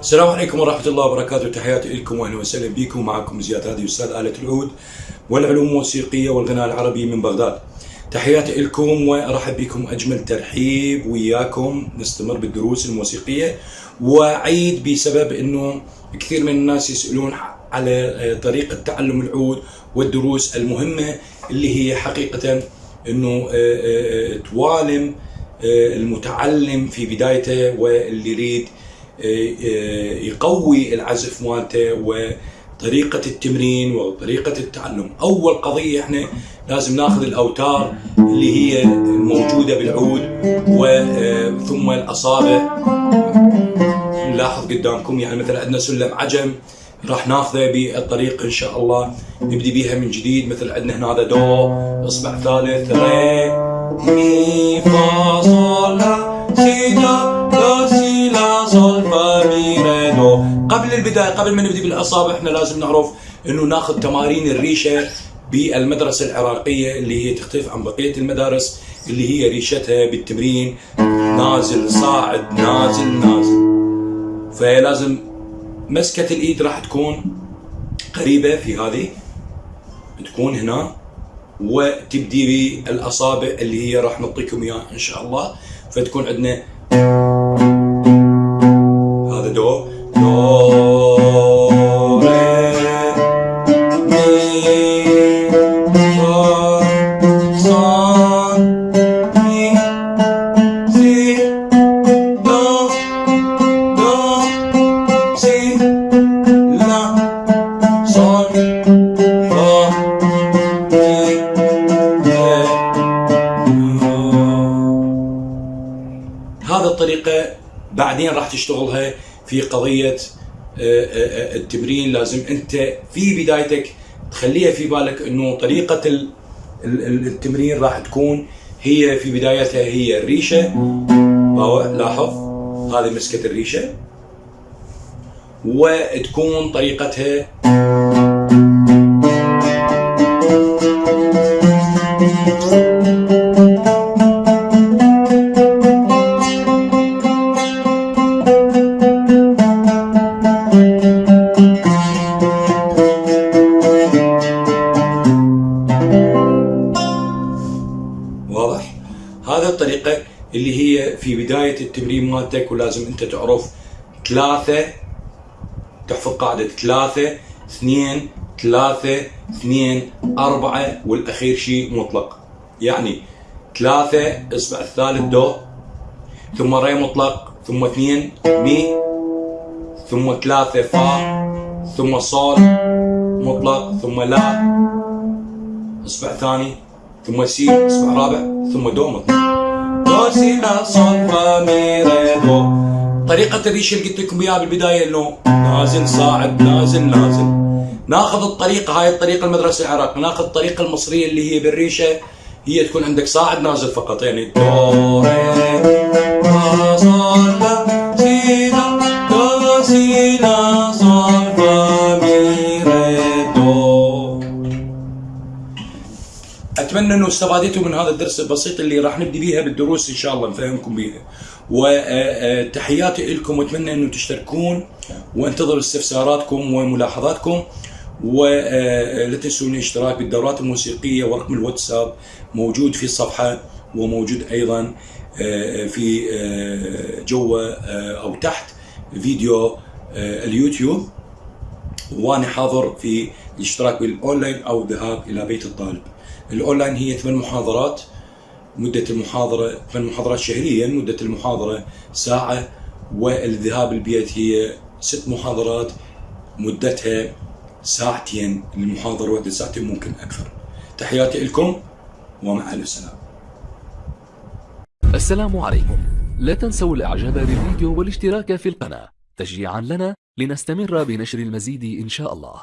السلام عليكم ورحمة الله وبركاته. تحياتي لكم وأهلا وسهلا بكم. معكم زياد هادي أستاذ آلة العود والعلوم الموسيقية والغناء العربي من بغداد. تحياتي لكم وأرحب بكم أجمل ترحيب وياكم. نستمر بالدروس الموسيقية. وأعيد بسبب أنه كثير من الناس يسألون على طريقة تعلم العود والدروس المهمة اللي هي حقيقة أنه توالم المتعلم في بدايته واللي يريد يقوي العزف مالته وطريقة التمرين وطريقة التعلم. أول قضية إحنا لازم ناخذ الأوتار اللي هي الموجودة بالعود وثم الأصابع. نلاحظ قدامكم يعني مثلا عندنا سلم عجم راح ناخذه بالطريق إن شاء الله. نبدي بيها من جديد مثل عندنا هنا هذا دو. إصبع ثالث ري مي فا صول لا سي لا لا سي لا صول فا مي ري دو. قبل البداية قبل ما نبدي بالأصابع إحنا لازم نعرف إنه ناخذ تمارين الريشة بالمدرسة العراقية اللي هي تختلف عن بقية المدارس اللي هي ريشتها بالتمرين. نازل صاعد نازل نازل. فلازم مسكة الإيد راح تكون قريبة في هذه. تكون هنا. وتبدي بالأصابع اللي هي راح نعطيكم إياها إن شاء الله. فتكون عندنا هذا دو دو هذا الطريقة بعدين راح تشتغلها في قضية آه، آه، التمرين. لازم أنت في بدايتك تخليها في بالك إنه ال- التمرين راح تكون هي في بدايتها هي الريشة. باو- لاحظ هذه مسكة الريشة. وتكون طريقتها هذا الطريقة اللي هي في بداية التمرين مالتك ولازم أنت تعرف ثلاثة تحفظ قاعدة ثلاثة اثنين ثلاثة اثنين أربعة والأخير شيء مطلق. يعني ثلاثة إصبع الثالث دو ثم ري مطلق ثم اثنين مي ثم ثلاثة فا ثم صول مطلق ثم لا إصبع ثاني ثم سي إصبع رابع ثم دو مطلق. دو سي لا صول فا مي ري دو طريقة الريش اللي قلت لكم إياها بالبداية إنه نازل صاعد نازل نازل. ناخذ الطريقة هاي الطريقة المدرسة العراقية ناخذ الطريقة المصرية اللي هي بالريشة. هي تكون عندك صاعد نازل فقط. يعني دو اتمنى إنه استفادتوا من هذا الدرس البسيط اللي راح نبدي بيها بالدروس إن شاء الله نفهمكم بيها وتحياتي لكم وأتمنى إنه تشتركون وأنتظر استفساراتكم وملاحظاتكم ولا تنسوا الاشتراك بالدورات الموسيقية ورقم الواتساب موجود في الصفحة وموجود أيضا في جوا أو تحت فيديو اليوتيوب وأنا حاضر في الاشتراك بالأونلاين أو الذهاب إلى بيت الطالب. الأونلاين هي ثمان محاضرات. مدة المحاضرة ثمان محاضرات شهريا مدة المحاضرة ساعة والذهاب البيت هي ست محاضرات. مدتها ساعتين المحاضرة واحدة ساعتين ممكن أكثر. تحياتي لكم ومع ألف سلامة. السلام عليكم. لا تنسوا الإعجاب بالفيديو والاشتراك في القناة. تشجيعا لنا لنستمر بنشر المزيد إن شاء الله.